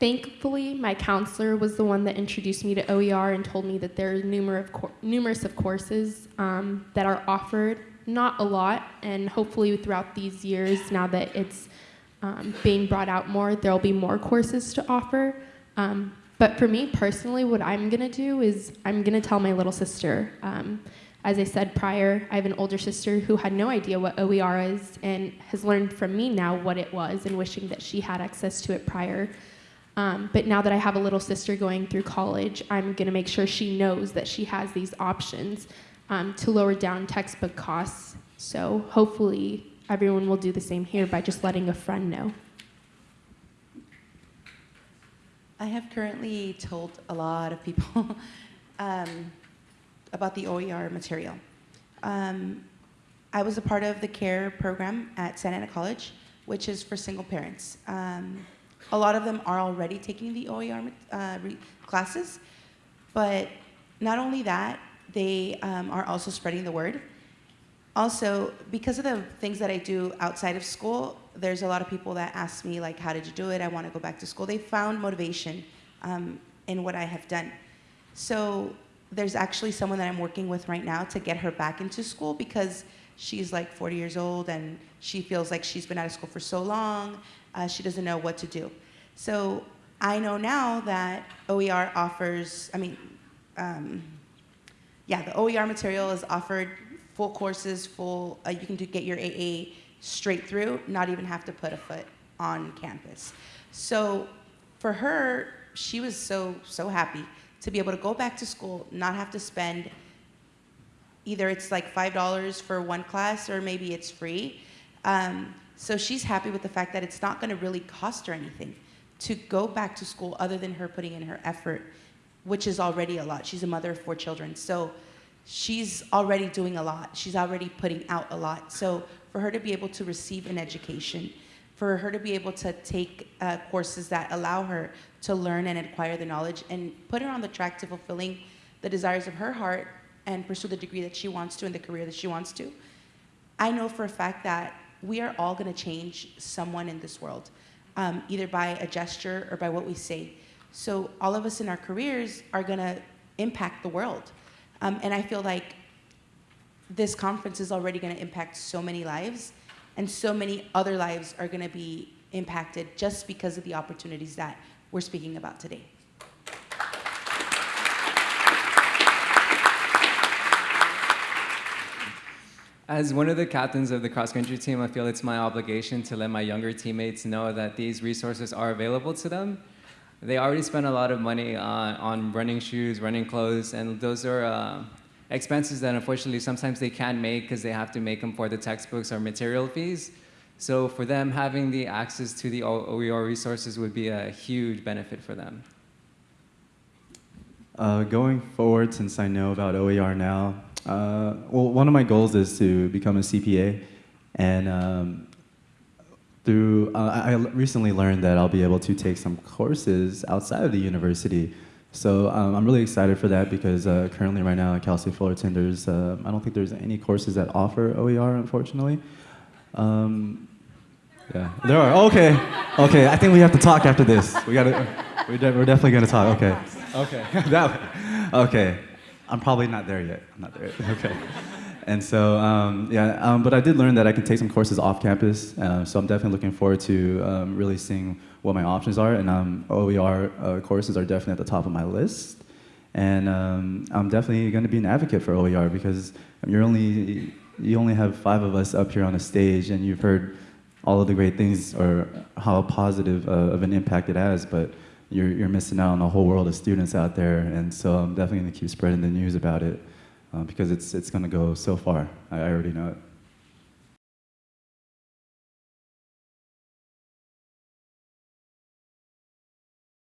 thankfully, my counselor was the one that introduced me to OER and told me that there are numerous, numerous of courses um, that are offered, not a lot, and hopefully throughout these years, now that it's um, being brought out more, there'll be more courses to offer. Um, but for me personally, what I'm gonna do is I'm gonna tell my little sister. Um, as I said prior, I have an older sister who had no idea what OER is and has learned from me now what it was and wishing that she had access to it prior. Um, but now that I have a little sister going through college, I'm gonna make sure she knows that she has these options um, to lower down textbook costs. So hopefully everyone will do the same here by just letting a friend know. I have currently told a lot of people um, about the OER material. Um, I was a part of the CARE program at Santa Ana College, which is for single parents. A lot of them are already taking the OER uh, classes, but not only that, they um, are also spreading the word. Also, because of the things that I do outside of school, there's a lot of people that ask me, like, how did you do it? I want to go back to school. They found motivation um, in what I have done. So there's actually someone that I'm working with right now to get her back into school because she's like 40 years old and she feels like she's been out of school for so long, uh, she doesn't know what to do. So I know now that OER offers, I mean, um, yeah, the OER material is offered full courses, full, uh, you can do, get your AA straight through, not even have to put a foot on campus. So for her, she was so, so happy to be able to go back to school, not have to spend, either it's like $5 for one class or maybe it's free. Um, so she's happy with the fact that it's not gonna really cost her anything to go back to school other than her putting in her effort, which is already a lot. She's a mother of four children. So she's already doing a lot. She's already putting out a lot. So for her to be able to receive an education, for her to be able to take uh, courses that allow her to learn and acquire the knowledge and put her on the track to fulfilling the desires of her heart and pursue the degree that she wants to and the career that she wants to. I know for a fact that we are all gonna change someone in this world, um, either by a gesture or by what we say. So all of us in our careers are gonna impact the world. Um, and I feel like this conference is already going to impact so many lives, and so many other lives are going to be impacted just because of the opportunities that we're speaking about today. As one of the captains of the cross-country team, I feel it's my obligation to let my younger teammates know that these resources are available to them they already spend a lot of money on, on running shoes, running clothes, and those are uh, expenses that unfortunately sometimes they can't make because they have to make them for the textbooks or material fees. So for them, having the access to the OER resources would be a huge benefit for them. Uh, going forward, since I know about OER now, uh, well, one of my goals is to become a CPA, and um, through, uh, I recently learned that I'll be able to take some courses outside of the university. So um, I'm really excited for that because uh, currently right now at Cal State Fullerton, there's, uh, I don't think there's any courses that offer OER, unfortunately. Um, yeah, there are, okay, okay, I think we have to talk after this. We gotta, we're, de we're definitely gonna talk, okay. Okay, that, okay, I'm probably not there yet, I'm not there yet, okay. And so, um, yeah, um, but I did learn that I can take some courses off campus. Uh, so I'm definitely looking forward to um, really seeing what my options are. And um, OER uh, courses are definitely at the top of my list. And um, I'm definitely going to be an advocate for OER because you're only, you only have five of us up here on the stage and you've heard all of the great things or how positive uh, of an impact it has, but you're, you're missing out on a whole world of students out there. And so I'm definitely going to keep spreading the news about it uh, because it's, it's going to go so far. I, I already know it.